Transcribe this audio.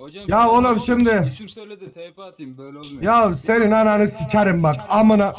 Hocam Ya oğlum şimdi- İsim söyle de TP atayım böyle olmuyor. Ya senin ananı sikerim bak amına.